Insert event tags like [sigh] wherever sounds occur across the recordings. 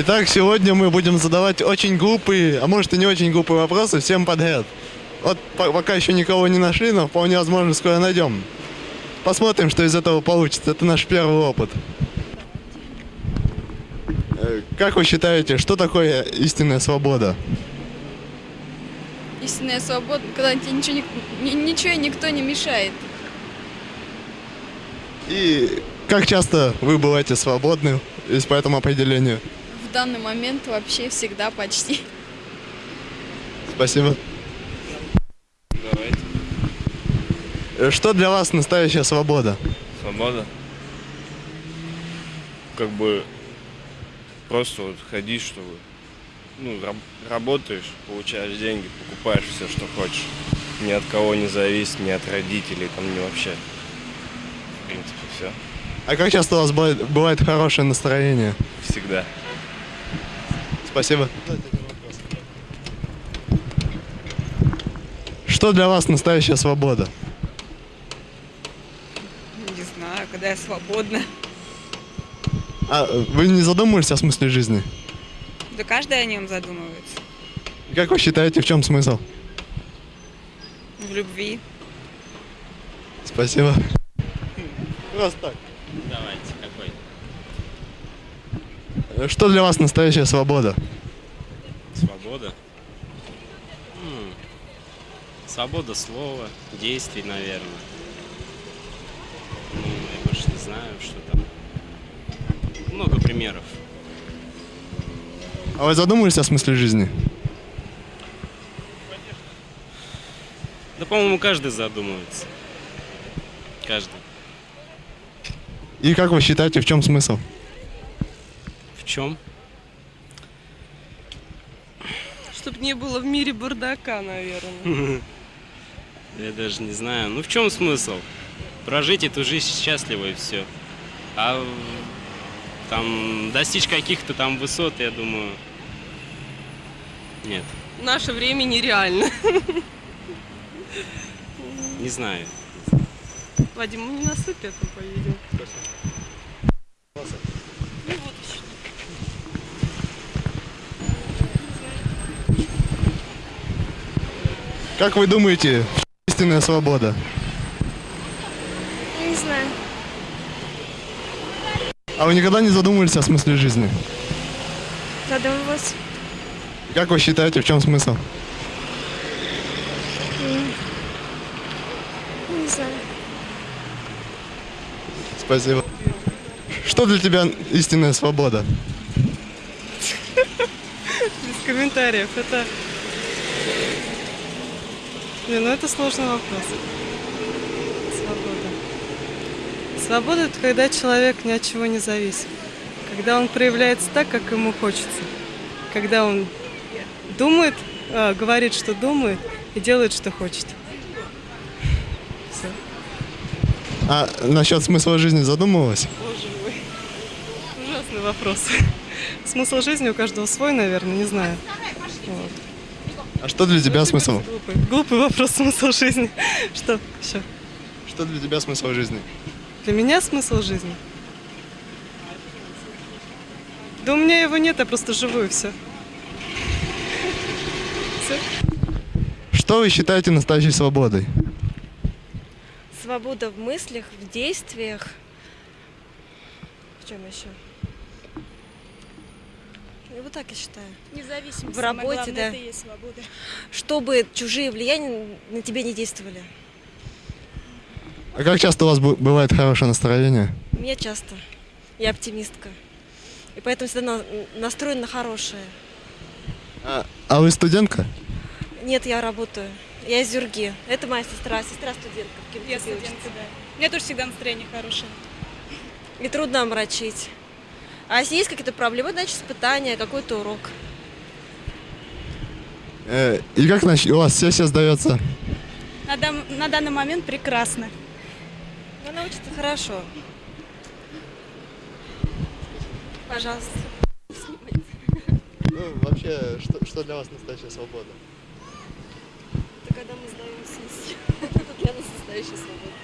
Итак, сегодня мы будем задавать очень глупые, а может и не очень глупые вопросы всем подряд. Вот по- пока еще никого не нашли, но вполне возможно скоро найдем. Посмотрим, что из этого получится. Это наш первый опыт. Э, Как вы считаете, что такое истинная свобода? Истинная свобода, когда тебе ничего, ни- ни- ничего никто не мешает. И как часто вы бываете свободны, если по этому определению? В данный момент вообще всегда почти. Спасибо. Давайте. Что для вас настоящая свобода? Свобода. Как бы просто вот ходишь, чтобы ну, раб- работаешь, получаешь деньги, покупаешь все, что хочешь. Ни от кого не зависит, ни от родителей, там, ни вообще. В принципе, все. А как часто у вас бывает, бывает хорошее настроение? Всегда. Спасибо. Что для вас настоящая свобода? Не знаю, когда я свободна. А вы не задумывались о смысле жизни? Да каждый о нем задумывается. Как вы считаете, в чем смысл? В любви. Спасибо. Просто так. Давайте, Что для вас настоящая свобода? Свобода? М, Свобода слова, действий, наверное. Ну, я больше не знаю, что там. Много примеров. А вы задумывались о смысле жизни? Да, по-моему, каждый задумывается. Каждый. И как вы считаете, в чем смысл? Чем? Чтоб не было в мире бардака, наверное. [laughs] Я даже не знаю. Ну, в чем смысл? Прожить эту жизнь счастливо и все. А там достичь каких-то там высот, я думаю, нет, В наше время нереально. не знаю. Вадим, мы не на супе поедем. Как вы думаете, истинная свобода? Не знаю. А вы никогда не задумывались о смысле жизни? Задумывалась. Как вы считаете, в чем смысл? Не знаю. Спасибо. Что для тебя истинная свобода? [laughs] Без комментариев. Это... Не, ну это сложный вопрос. Свобода. Свобода – это когда человек ни от чего не зависит. Когда он проявляется так, как ему хочется. Когда он думает, а, говорит, что думает, и делает, что хочет. Всё. А насчет смысла жизни задумывалась? Боже мой. Ужасный вопрос. [laughs] Смысл жизни у каждого свой, наверное, не знаю. Вот. А что для тебя смысл? Глупый, глупый вопрос [laughs] смысл жизни. Что еще? Что для тебя смысл жизни? Для меня смысл жизни? Да у меня его нет, я просто живу и все. Все. Что вы считаете настоящей свободой? Свобода в мыслях, в действиях. В чем еще? И вот так я считаю. Независимость. В работе, да. Это и есть свобода. Чтобы чужие влияния на тебя не действовали. А как часто у вас бывает хорошее настроение? У меня часто. Я оптимистка. И поэтому всегда на- настроена на хорошее. А, а вы студентка? Нет, я работаю. Я из Зюрги. Это моя сестра, сестра студентка. в Я учится. студентка, да. У меня тоже всегда настроение хорошее. И трудно омрачить. А если есть какие-то проблемы, значит испытание, какой-то урок. Э, и как нач- у вас сессия сдается? На, дам- на данный момент прекрасно. Но она учится хорошо. Пожалуйста. Ну, вообще, что, что для вас настоящая свобода? Это когда мы сдаем сессию. [laughs] Это для нас настоящая свобода.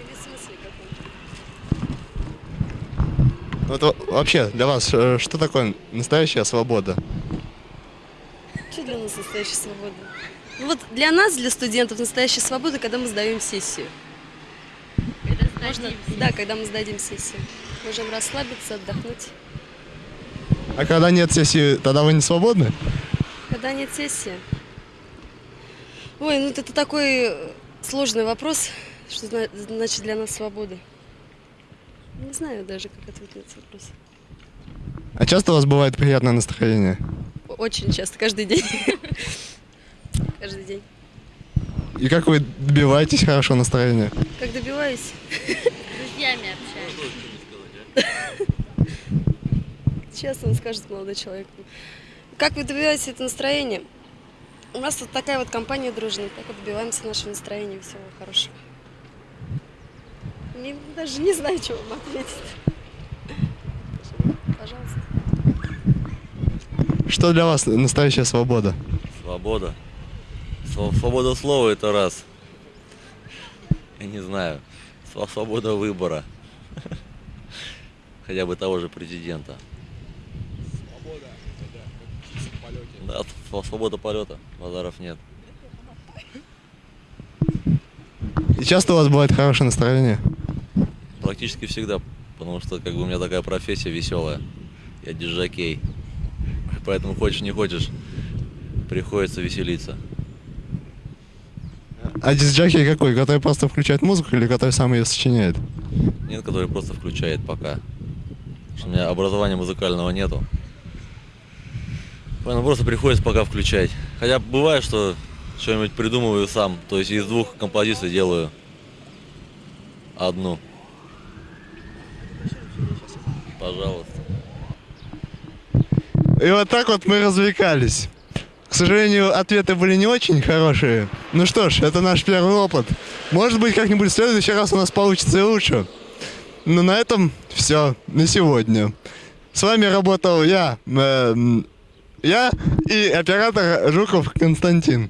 Или в смысле каком-то? Вот во- вообще, для вас, э, что такое настоящая свобода? Что для нас настоящая свобода? Ну вот для нас, для студентов, настоящая свобода, когда мы сдаем сессию. Можно, да, когда мы сдадим сессию. Можем расслабиться, отдохнуть. А когда нет сессии, тогда вы не свободны? Когда нет сессии. Ой, ну это такой э, сложный вопрос, что зна- значит для нас свобода. Не знаю даже, как ответить на этот вопрос. А часто у вас бывает приятное настроение? Очень часто, каждый день. [laughs] Каждый день. И как вы добиваетесь хорошего настроения? Как добиваюсь? Друзьями общаюсь. Честно он скажет, молодой человек. Как вы добиваетесь это настроение? У нас вот такая вот компания дружная, так вот добиваемся нашего настроения, всего хорошего. Не, даже не знаю, что вам ответить. Пожалуйста. Что для вас настоящая свобода? Свобода. Св- Свобода слова это раз. Я не знаю. Св- Свобода выбора. [laughs] Хотя бы того же президента. Да, св- свобода полета. Базаров нет. И часто у вас бывает хорошее настроение? Практически всегда. Потому что как бы у меня такая профессия веселая. Я диджакей. Поэтому хочешь не хочешь, приходится веселиться. А дисджаки какой? Который просто включает музыку или который сам ее сочиняет? Нет, который просто включает пока. Потому что у меня образования музыкального нету. Поэтому просто приходится пока включать. Хотя бывает, что что-нибудь придумываю сам. То есть из двух композиций делаю одну. Пожалуйста. И вот так вот мы развлекались. К сожалению, ответы были не очень хорошие. Ну что ж, это наш первый опыт. Может быть, как-нибудь в следующий раз у нас получится и лучше. Но на этом все на сегодня. С вами работал я, э, я и оператор Жуков Константин.